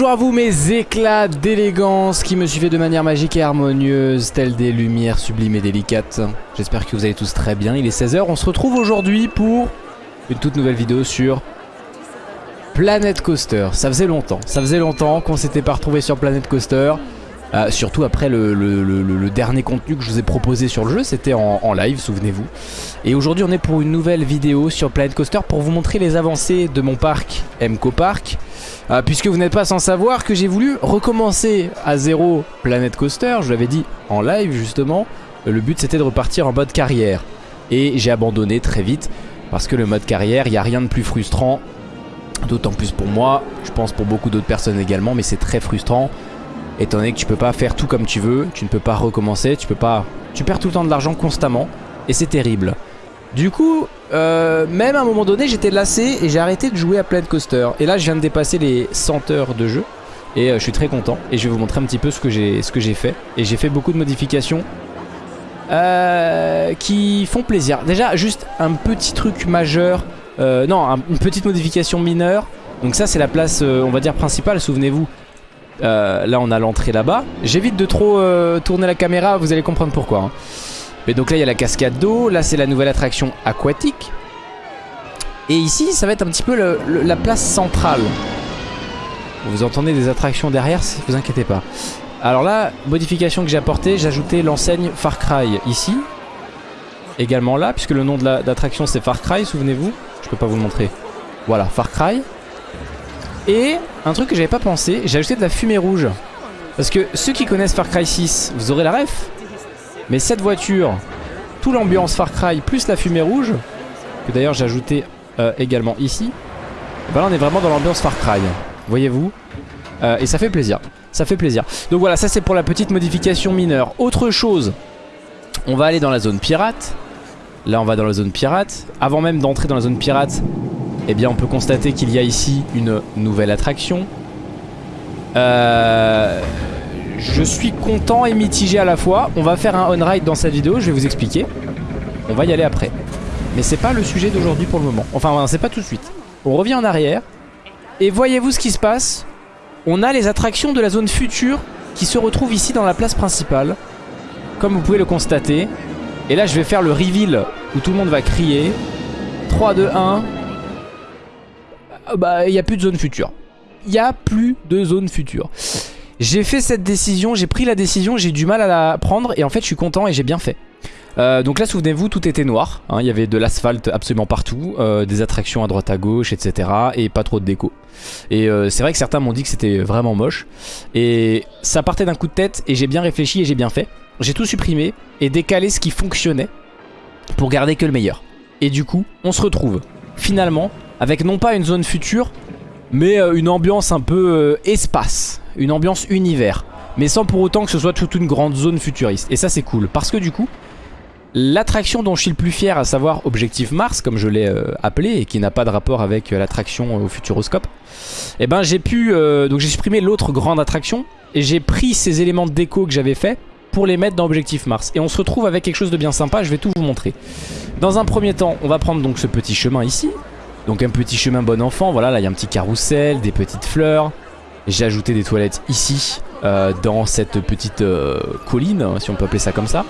Bonjour à vous mes éclats d'élégance qui me suivez de manière magique et harmonieuse, telles des lumières sublimes et délicates. J'espère que vous allez tous très bien, il est 16h, on se retrouve aujourd'hui pour une toute nouvelle vidéo sur Planet Coaster. Ça faisait longtemps, ça faisait longtemps qu'on s'était pas retrouvé sur Planet Coaster. Euh, surtout après le, dernier contenu que je vous ai proposé sur le jeu, c'était en, live, souvenez-vous. Et aujourd'hui on est pour une nouvelle vidéo sur Planet Coaster pour vous montrer les avancées de mon parc MCO Park. Euh, puisque vous n'êtes pas sans savoir que j'ai voulu recommencer à zéro Planet Coaster, je l'avais dit en live justement. Le but c'était de repartir en mode carrière. Et j'ai abandonné très vite parce que le mode carrière, il n'y a rien de plus frustrant. D'autant plus pour moi, je pense pour beaucoup d'autres personnes également, mais c'est très frustrant étant donné que tu peux pas faire tout comme tu veux, tu ne peux pas recommencer, tu peux pas... Tu perds tout le temps de l'argent constamment, et c'est terrible. Du coup, euh, même à un moment donné, j'étais lassé et j'ai arrêté de jouer à Planet Coaster. Et là, je viens de dépasser les 100 heures de jeu, et euh, je suis très content. Et je vais vous montrer un petit peu ce que j'ai fait. Et j'ai fait beaucoup de modifications euh, qui font plaisir. Déjà, juste un petit truc majeur, non, une petite modification mineure. Donc ça, c'est la place, on va dire, principale, souvenez-vous. Là on a l'entrée là-bas J'évite de trop tourner la caméra Vous allez comprendre pourquoi hein. Mais donc là il y a la cascade d'eau Là c'est la nouvelle attraction aquatique. Et ici ça va être un petit peu la place centrale. Vous entendez des attractions derrière Vous inquiétez pas. Alors là modification que j'ai apportée J'ai ajouté l'enseigne Far Cry ici. Également là puisque le nom de l'attraction c'est Far Cry souvenez-vous. Je peux pas vous le montrer. Voilà Far Cry. Et un truc que j'avais pas pensé, j'ai ajouté de la fumée rouge. Parce que ceux qui connaissent Far Cry 6, vous aurez la ref. Mais cette voiture, tout l'ambiance Far Cry plus la fumée rouge, que d'ailleurs j'ai ajouté euh, également ici, ben là on est vraiment dans l'ambiance Far Cry. Voyez-vous euh, Et ça fait plaisir. Ça fait plaisir. Donc voilà, ça c'est pour la petite modification mineure. Autre chose, on va aller dans la zone pirate. Là on va dans la zone pirate. Avant même d'entrer dans la zone pirate, eh bien on peut constater qu'il y a ici une nouvelle attraction. Euh, je suis content et mitigé à la fois. On va faire un on-ride dans cette vidéo, je vais vous expliquer. On va y aller après. Mais c'est pas le sujet d'aujourd'hui pour le moment. Enfin, c'est pas tout de suite. On revient en arrière. Et voyez-vous ce qui se passe? On a les attractions de la zone future qui se retrouvent ici dans la place principale. Comme vous pouvez le constater. Et là, je vais faire le reveal où tout le monde va crier. 3, 2, 1 bah il n'y a plus de zone future. Il n'y a plus de zone future. J'ai fait cette décision, j'ai pris la décision, j'ai du mal à la prendre et en fait je suis content et j'ai bien fait. Euh, donc là souvenez-vous tout était noir, hein. il y avait de l'asphalte absolument partout, euh, des attractions à droite à gauche etc et pas trop de déco. Et euh, c'est vrai que certains m'ont dit que c'était vraiment moche et ça partait d'un coup de tête et j'ai bien réfléchi et j'ai bien fait. J'ai tout supprimé et décalé ce qui fonctionnait pour garder que le meilleur. Et du coup on se retrouve finalement avec non pas une zone future, mais une ambiance un peu espace, une ambiance univers, mais sans pour autant que ce soit toute une grande zone futuriste. Et ça c'est cool, parce que du coup, l'attraction dont je suis le plus fier, à savoir Objectif Mars, comme je l'ai euh, appelé, et qui n'a pas de rapport avec l'attraction au Futuroscope, et eh ben j'ai pu, donc j'ai supprimé l'autre grande attraction, et j'ai pris ces éléments de déco que j'avais fait pour les mettre dans Objectif Mars. Et on se retrouve avec quelque chose de bien sympa, je vais tout vous montrer. Dans un premier temps, on va prendre donc ce petit chemin ici, donc un petit chemin bon enfant, voilà, là il y a un petit carrousel, des petites fleurs. J'ai ajouté des toilettes ici, euh, dans cette petite euh, colline, si on peut appeler ça comme ça.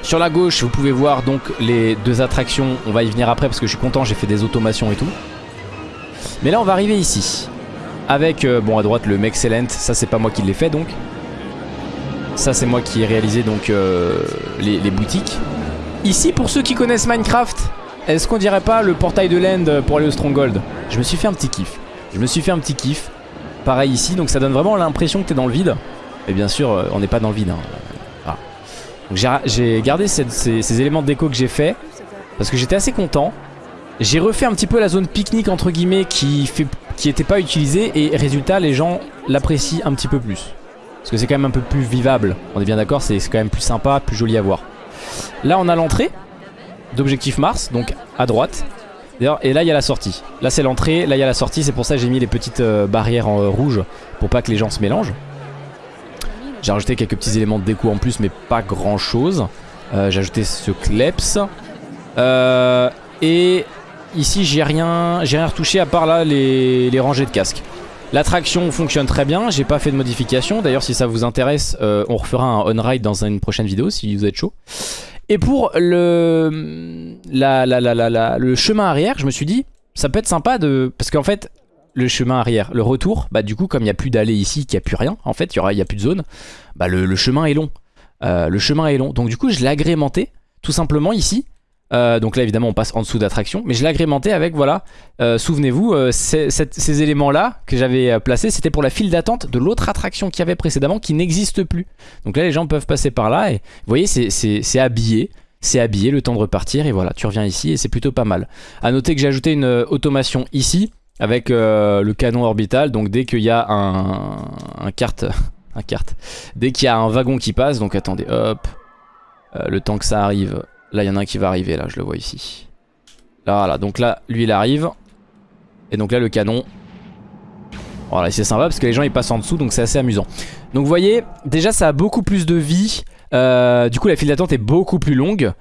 Sur la gauche, vous pouvez voir donc les deux attractions. On va y venir après parce que je suis content, j'ai fait des automations et tout. Mais là, on va arriver ici. Avec, euh, bon, à droite, le Mexcellent. Ça, c'est pas moi qui l'ai fait, donc. Ça, c'est moi qui ai réalisé, donc, les, les boutiques. Ici, pour ceux qui connaissent Minecraft, est-ce qu'on dirait pas le portail de l'End pour aller au Stronghold? Je me suis fait un petit kiff. Je me suis fait un petit kiff. Pareil ici, donc ça donne vraiment l'impression que t'es dans le vide. Et bien sûr, euh, on n'est pas dans le vide. Hein. J'ai gardé ces, éléments de déco que j'ai fait parce que j'étais assez content. J'ai refait un petit peu la zone pique-nique entre guillemets qui qui était pas utilisée et résultat les gens l'apprécient un petit peu plus. Parce que c'est quand même un peu plus vivable. On est bien d'accord, c'est quand même plus sympa, plus joli à voir. Là on a l'entrée d'objectif Mars, donc à droite. Et là il y a la sortie. Là c'est l'entrée, là il y a la sortie, c'est pour ça que j'ai mis les petites euh, barrières en euh, rouge pour pas que les gens se mélangent. J'ai rajouté quelques petits éléments de déco en plus mais pas grand chose. Euh, j'ai ajouté ce kleps. et ici j'ai rien, rien retouché à part là les, rangées de casques. L'attraction fonctionne très bien, j'ai pas fait de modification. D'ailleurs si ça vous intéresse, on refera un on-ride dans une prochaine vidéo si vous êtes chaud. Et pour le, la, la, la, le chemin arrière, je me suis dit, ça peut être sympa de... Parce qu'en fait, le chemin arrière, le retour, bah du coup comme il n'y a plus d'allée ici, qu'il n'y a plus rien, en fait, il n'y a plus de zone, bah le, chemin est long. Euh, le chemin est long. Donc du coup je l'ai agrémenté, tout simplement ici, euh, donc là évidemment on passe en dessous d'attraction. Mais je l'ai agrémenté avec voilà euh, Souvenez-vous euh, ces, éléments là que j'avais placés C'était pour la file d'attente de l'autre attraction qu'il avait précédemment Qui n'existe plus. Donc là les gens peuvent passer par là Et vous voyez c'est habillé. C'est habillé le temps de repartir Et voilà tu reviens ici et c'est plutôt pas mal. A noter que j'ai ajouté une automation ici Avec le canon orbital. Donc dès qu'il y a un, un carte Un carte. Dès qu'il y a un wagon qui passe Donc attendez hop. Le temps que ça arrive Là, il y en a un qui va arriver, là, je le vois ici. Là, voilà. Donc là, lui, il arrive. Et donc là, le canon. Voilà, c'est sympa parce que les gens, ils passent en dessous, donc c'est assez amusant. Donc vous voyez, déjà, ça a beaucoup plus de vie. Euh, du coup, la file d'attente est beaucoup plus longue.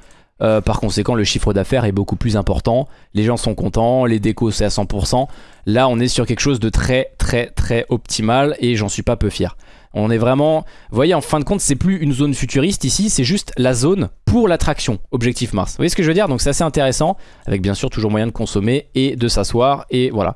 Euh, par conséquent, le chiffre d'affaires est beaucoup plus important. Les gens sont contents, les décos, c'est à 100%. Là, on est sur quelque chose de très, très, très optimal et j'en suis pas peu fier. On est vraiment... Vous voyez, en fin de compte, c'est plus une zone futuriste ici, c'est juste la zone pour l'attraction, Objectif Mars. Vous voyez ce que je veux dire? Donc c'est assez intéressant, avec bien sûr toujours moyen de consommer et de s'asseoir, et voilà.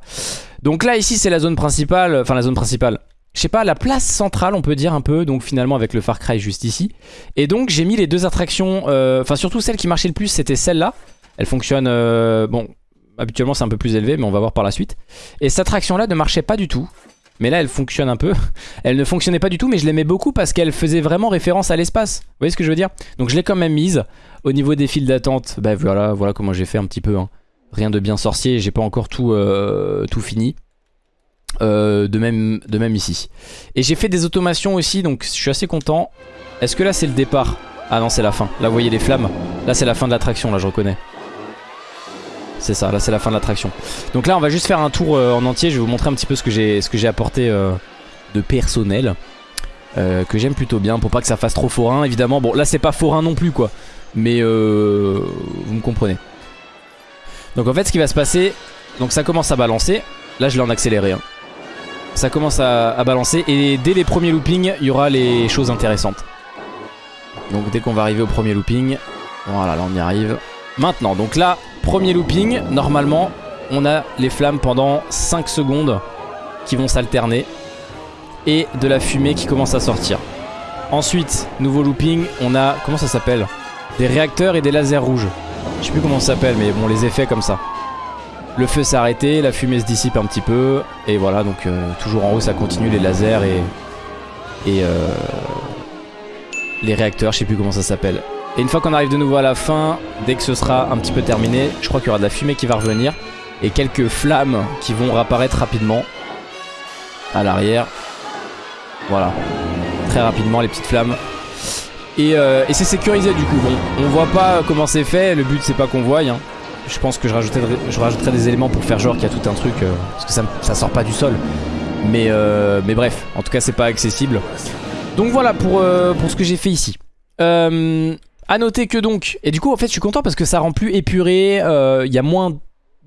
Donc là, ici, c'est la zone principale, enfin la zone principale, je sais pas, la place centrale on peut dire un peu, donc finalement avec le Far Cry juste ici. Et donc j'ai mis les deux attractions, euh, enfin surtout celle qui marchait le plus c'était celle-là. Elle fonctionne, euh, bon, habituellement c'est un peu plus élevé mais on va voir par la suite. Et cette attraction là ne marchait pas du tout. Mais là elle fonctionne un peu. Elle ne fonctionnait pas du tout mais je l'aimais beaucoup parce qu'elle faisait vraiment référence à l'espace. Vous voyez ce que je veux dire? Donc je l'ai quand même mise. Au niveau des files d'attente, bah voilà, voilà comment j'ai fait un petit peu. Hein. Rien de bien sorcier, j'ai pas encore tout, euh, tout fini. Euh, de, même, de même ici. Et j'ai fait des automations aussi donc je suis assez content. Est-ce que là c'est le départ? Ah non c'est la fin. Là vous voyez les flammes. Là c'est la fin de l'attraction là je reconnais. C'est ça, là c'est la fin de l'attraction. Donc là on va juste faire un tour euh, en entier, je vais vous montrer un petit peu ce que j'ai apporté euh, de personnel. Euh, que j'aime plutôt bien pour pas que ça fasse trop forain évidemment. Bon là c'est pas forain non plus quoi. Mais vous me comprenez. Donc en fait ce qui va se passer, donc ça commence à balancer. Là je l'ai en accéléré. Hein. Ça commence à, à, balancer et dès les premiers loopings il y aura les choses intéressantes. Donc dès qu'on va arriver au premier looping, voilà là on y arrive. Maintenant donc là Premier looping, normalement, on a les flammes pendant 5 secondes qui vont s'alterner et de la fumée qui commence à sortir. Ensuite, nouveau looping, on a, comment ça s'appelle? Des réacteurs et des lasers rouges. Je sais plus comment ça s'appelle, mais bon, les effets comme ça. Le feu s'est arrêté, la fumée se dissipe un petit peu, et voilà, donc euh, toujours en haut ça continue les lasers et, euh, les réacteurs, je sais plus comment ça s'appelle. Et une fois qu'on arrive de nouveau à la fin, dès que ce sera un petit peu terminé, je crois qu'il y aura de la fumée qui va revenir. Et quelques flammes qui vont réapparaître rapidement. À l'arrière. Voilà. Très rapidement les petites flammes. Et, euh, c'est sécurisé du coup. Bon, on voit pas comment c'est fait. Le but c'est pas qu'on voie. Hein. Je pense que je rajouterai, des éléments pour faire genre qu'il y a tout un truc. Euh, parce que ça, ça, sort pas du sol. Mais, euh, mais bref, en tout cas c'est pas accessible. Donc voilà pour, pour ce que j'ai fait ici. Euh, a noter que donc, et du coup en fait je suis content parce que ça rend plus épuré, euh, il y a moins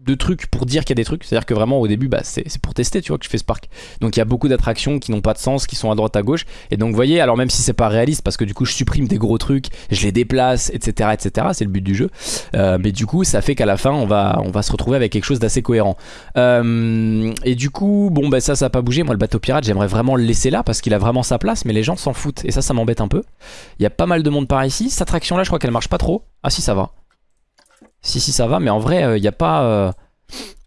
de trucs pour dire qu'il y a des trucs. C'est-à-dire que vraiment au début, bah, c'est pour tester, tu vois, que je fais ce parc. Donc il y a beaucoup d'attractions qui n'ont pas de sens, qui sont à droite à gauche. Et donc vous voyez, alors même si c'est pas réaliste, parce que du coup je supprime des gros trucs, je les déplace, etc. etc. C'est le but du jeu. Euh, mais du coup, ça fait qu'à la fin, on va, se retrouver avec quelque chose d'assez cohérent. Euh, et du coup, bon, bah ça, ça a pas bougé. Moi, le bateau pirate, j'aimerais vraiment le laisser là parce qu'il a vraiment sa place, mais les gens s'en foutent. Et ça, ça m'embête un peu. Il y a pas mal de monde par ici. Cette attraction là, je crois qu'elle marche pas trop. Ah si, ça va. Si, si, ça va, mais en vrai, il euh, n'y a pas... Euh,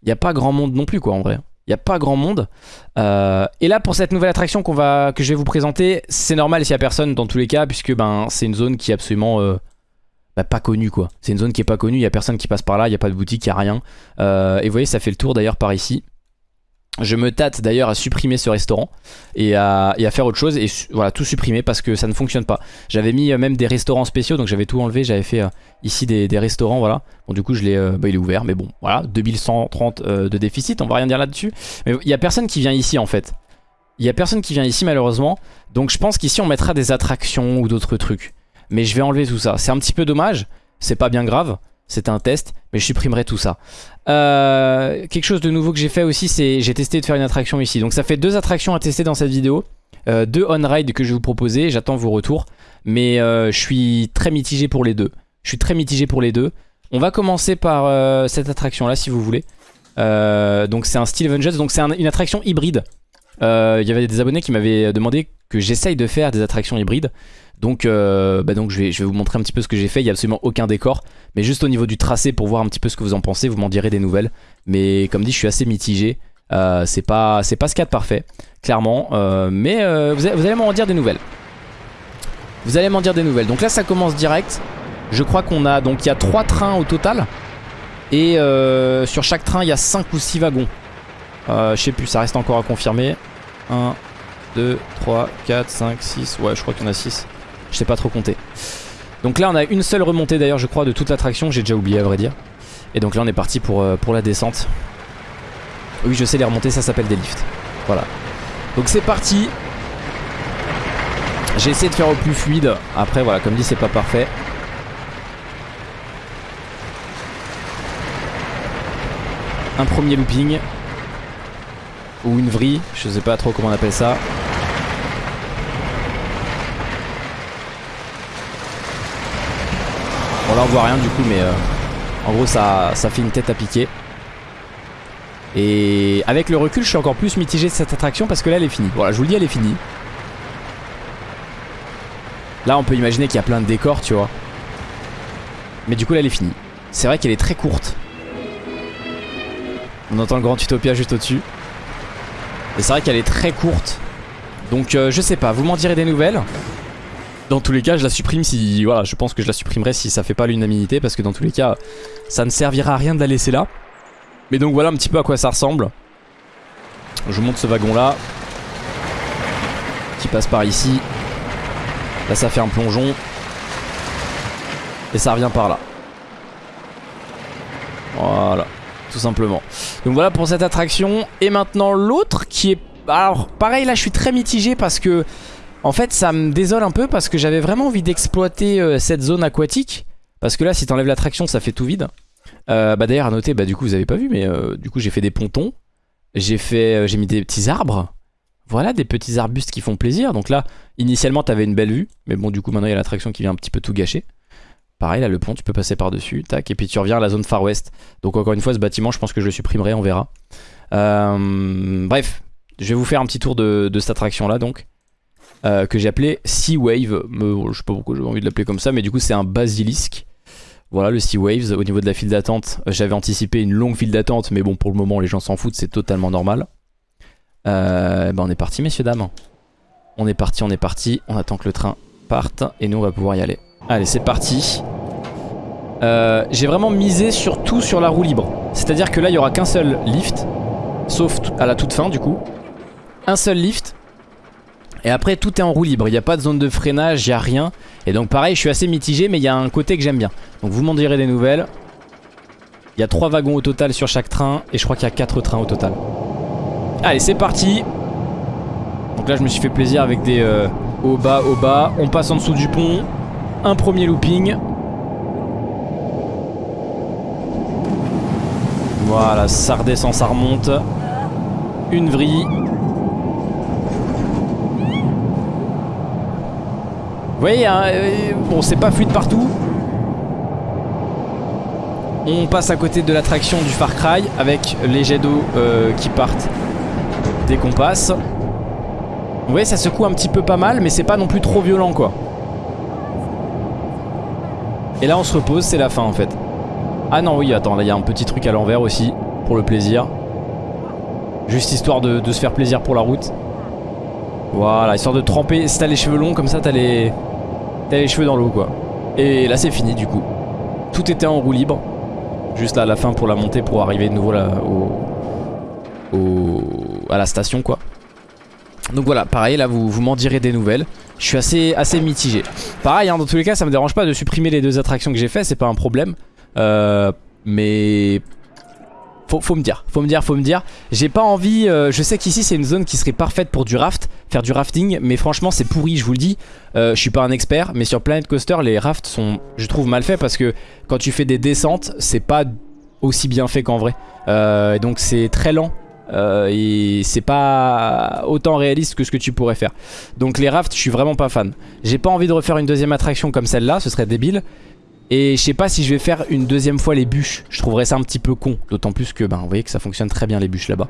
il a pas grand monde non plus, quoi, en vrai. Il n'y a pas grand monde. Euh, et là, pour cette nouvelle attraction qu'on va, que je vais vous présenter, c'est normal s'il n'y a personne dans tous les cas, puisque ben, c'est une zone qui est absolument bah, pas connue, quoi. C'est une zone qui est pas connue, il n'y a personne qui passe par là, il n'y a pas de boutique, il n'y a rien. et vous voyez, ça fait le tour d'ailleurs par ici. Je me tâte d'ailleurs à supprimer ce restaurant et à, faire autre chose et voilà tout supprimer parce que ça ne fonctionne pas. J'avais mis euh, même des restaurants spéciaux donc j'avais tout enlevé, j'avais fait euh, ici des, restaurants voilà. Bon du coup je l'ai, euh, bah, il est ouvert mais bon voilà 2130 de déficit, on va rien dire là-dessus. Mais il y a personne qui vient ici en fait. Il y a personne qui vient ici malheureusement donc je pense qu'ici on mettra des attractions ou d'autres trucs. Mais je vais enlever tout ça. C'est un petit peu dommage, c'est pas bien grave. C'était un test, mais je supprimerai tout ça. Euh, quelque chose de nouveau que j'ai fait aussi, c'est j'ai testé de faire une attraction ici. Donc ça fait deux attractions à tester dans cette vidéo. Euh, deux on-ride que je vais vous proposer, j'attends vos retours. Mais euh, je suis très mitigé pour les deux. Je suis très mitigé pour les deux. On va commencer par cette attraction là si vous voulez. donc c'est un Steel Avengers, donc c'est une attraction hybride. Il y avait des abonnés qui m'avaient demandé que j'essaye de faire des attractions hybrides. Donc, euh, bah donc je, vais, vous montrer un petit peu ce que j'ai fait. Il n'y a absolument aucun décor. Mais juste au niveau du tracé pour voir un petit peu ce que vous en pensez. Vous m'en direz des nouvelles. Mais comme dit, je suis assez mitigé. Euh, c'est pas, pas ce de parfait, clairement. Euh, mais vous, allez, m'en dire des nouvelles. Vous allez m'en dire des nouvelles. Donc là, ça commence direct. Je crois qu'on a... Donc il y a 3 trains au total. Et sur chaque train, il y a 5 ou 6 wagons. je sais plus, ça reste encore à confirmer. 1, 2, 3, 4, 5, 6. Ouais, je crois qu'il y en a 6. Je sais pas trop compter. Donc là on a une seule remontée d'ailleurs je crois de toute l'attraction, j'ai déjà oublié à vrai dire. Et donc là on est parti pour, euh, pour la descente. Oui je sais les remontées ça s'appelle des lifts. Voilà. Donc c'est parti. J'ai essayé de faire au plus fluide. Après voilà comme dit c'est pas parfait. Un premier looping. Ou une vrille, je sais pas trop comment on appelle ça. Là on voit rien du coup mais euh, en gros ça, ça fait une tête à piquer. Et avec le recul je suis encore plus mitigé de cette attraction parce que là elle est finie. Voilà je vous le dis elle est finie. Là on peut imaginer qu'il y a plein de décors tu vois. Mais du coup là elle est finie. C'est vrai qu'elle est très courte. On entend le grand Utopia juste au-dessus. Et c'est vrai qu'elle est très courte. Donc euh, je sais pas, vous m'en direz des nouvelles. Dans tous les cas, je la supprime si... Voilà, je pense que je la supprimerai si ça fait pas l'unanimité parce que dans tous les cas, ça ne servira à rien de la laisser là. Mais donc voilà un petit peu à quoi ça ressemble. Je monte ce wagon là. Qui passe par ici. Là ça fait un plongeon. Et ça revient par là. Voilà. Tout simplement. Donc voilà pour cette attraction. Et maintenant l'autre qui est... Alors pareil là je suis très mitigé parce que en fait ça me désole un peu parce que j'avais vraiment envie d'exploiter euh, cette zone aquatique. Parce que là si t'enlèves l'attraction ça fait tout vide. Euh, bah d'ailleurs à noter, bah du coup vous avez pas vu mais euh, du coup j'ai fait des pontons. J'ai fait, j'ai mis des petits arbres. Voilà des petits arbustes qui font plaisir. Donc là initialement t'avais une belle vue. Mais bon du coup maintenant il y a l'attraction qui vient un petit peu tout gâcher. Pareil là le pont tu peux passer par dessus. Tac et puis tu reviens à la zone Far West. Donc encore une fois ce bâtiment je pense que je le supprimerai on verra. bref je vais vous faire un petit tour de cette attraction là donc. Euh, que j'ai appelé Sea Wave. je sais pas pourquoi j'ai envie de l'appeler comme ça, mais du coup c'est un basilisque. Voilà le Sea Waves. Au niveau de la file d'attente, j'avais anticipé une longue file d'attente, mais bon pour le moment les gens s'en foutent, c'est totalement normal. Euh, ben on est parti messieurs dames. On est parti, on est parti. On attend que le train parte et nous on va pouvoir y aller. Allez c'est parti. Euh, j'ai vraiment misé surtout sur la roue libre. C'est-à-dire que là il n'y aura qu'un seul lift, sauf à la toute fin du coup. Un seul lift et après tout est en roue libre, il n'y a pas de zone de freinage, il n'y a rien. Et donc pareil, je suis assez mitigé mais il y a un côté que j'aime bien. Donc vous m'en direz des nouvelles. Il y a 3 wagons au total sur chaque train et je crois qu'il y a 4 trains au total. Allez c'est parti Donc là je me suis fait plaisir avec des euh, au bas, au bas. On passe en dessous du pont. Un premier looping. Voilà, ça redescend, ça remonte. Une vrille. Vous voyez, hein, euh, bon c'est pas fluide partout. On passe à côté de l'attraction du Far Cry avec les jets d'eau euh, qui partent dès qu'on passe. Vous voyez ça secoue un petit peu pas mal mais c'est pas non plus trop violent quoi. Et là on se repose, c'est la fin en fait. Ah non oui attends là il y a un petit truc à l'envers aussi pour le plaisir. Juste histoire de, de se faire plaisir pour la route. Voilà, histoire de tremper. Si t'as les cheveux longs comme ça, t'as les... T'as les cheveux dans l'eau quoi. Et là c'est fini du coup. Tout était en roue libre. Juste là à la fin pour la montée pour arriver de nouveau là au, au, à la station quoi. Donc voilà, pareil là vous, vous m'en direz des nouvelles. Je suis assez, assez mitigé. Pareil hein, dans tous les cas ça me dérange pas de supprimer les deux attractions que j'ai fait, c'est pas un problème. Euh, mais faut, me dire, faut me dire, faut me dire. J'ai pas envie, euh, je sais qu'ici c'est une zone qui serait parfaite pour du raft, faire du rafting, mais franchement c'est pourri, je vous le dis. Euh, je suis pas un expert, mais sur Planet Coaster, les rafts sont, je trouve, mal faits parce que quand tu fais des descentes, c'est pas aussi bien fait qu'en vrai. Euh, donc c'est très lent. et c'est pas autant réaliste que ce que tu pourrais faire Donc les rafts je suis vraiment pas fan J'ai pas envie de refaire une deuxième attraction comme celle-là Ce serait débile et je sais pas si je vais faire une deuxième fois les bûches. Je trouverais ça un petit peu con. D'autant plus que ben, vous voyez que ça fonctionne très bien les bûches là-bas.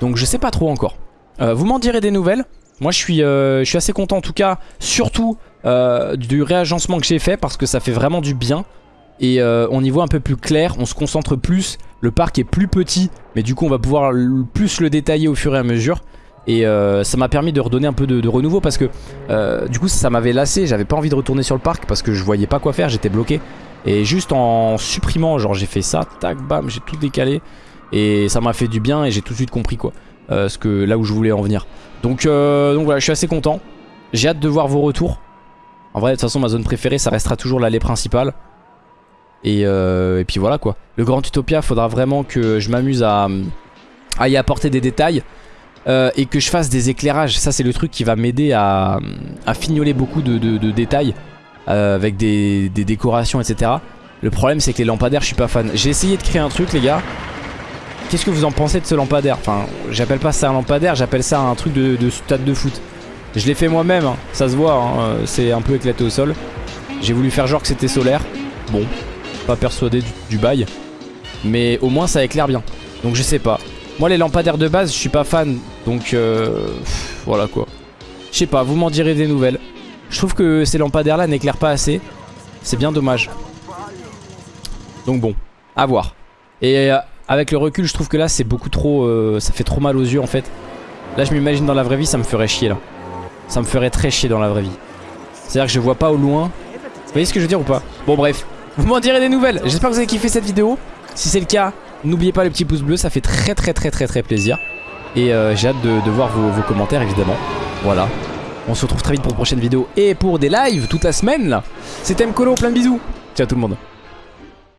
Donc je sais pas trop encore. Euh, vous m'en direz des nouvelles. Moi je suis, euh, je suis assez content en tout cas. Surtout euh, du réagencement que j'ai fait parce que ça fait vraiment du bien. Et on y voit un peu plus clair. On se concentre plus. Le parc est plus petit. Mais du coup on va pouvoir plus le détailler au fur et à mesure. Et ça m'a permis de redonner un peu de, renouveau parce que du coup ça m'avait lassé, j'avais pas envie de retourner sur le parc parce que je voyais pas quoi faire, j'étais bloqué. Et juste en supprimant, genre j'ai fait ça, tac, bam, j'ai tout décalé. Et ça m'a fait du bien et j'ai tout de suite compris quoi. Euh, ce que, là où je voulais en venir. Donc, euh, donc voilà, je suis assez content. J'ai hâte de voir vos retours. En vrai, de toute façon, ma zone préférée, ça restera toujours l'allée principale. Et, euh, puis voilà quoi. Le Grand Utopia, faudra vraiment que je m'amuse à, y apporter des détails. Euh, et que je fasse des éclairages. Ça, c'est le truc qui va m'aider à, fignoler beaucoup de, détails. Euh, avec des, décorations etc. Le problème c'est que les lampadaires je suis pas fan. J'ai essayé de créer un truc les gars. Qu'est-ce que vous en pensez de ce lampadaire? Enfin j'appelle pas ça un lampadaire, j'appelle ça un truc de, stade de foot. Je l'ai fait moi-même, hein. ça se voit, hein. c'est un peu éclaté au sol. J'ai voulu faire genre que c'était solaire. Bon, pas persuadé du, bail. Mais au moins ça éclaire bien. Donc je sais pas. Moi les lampadaires de base je suis pas fan. Donc euh, voilà quoi. Je sais pas, vous m'en direz des nouvelles. Je trouve que ces lampadaires là n'éclairent pas assez. C'est bien dommage. Donc bon, à voir. Et euh, avec le recul, je trouve que là c'est beaucoup trop... Euh, ça fait trop mal aux yeux en fait. Là je m'imagine dans la vraie vie, ça me ferait chier là. Ça me ferait très chier dans la vraie vie. C'est-à-dire que je vois pas au loin. Vous voyez ce que je veux dire ou pas? Bon bref, vous m'en direz des nouvelles. J'espère que vous avez kiffé cette vidéo. Si c'est le cas, n'oubliez pas le petit pouce bleu, ça fait très très très très très plaisir. Et euh, j'ai hâte de, voir vos commentaires évidemment. Voilà. On se retrouve très vite pour une prochaine vidéo et pour des lives toute la semaine là. C'était Mkolo, plein de bisous. Ciao tout le monde.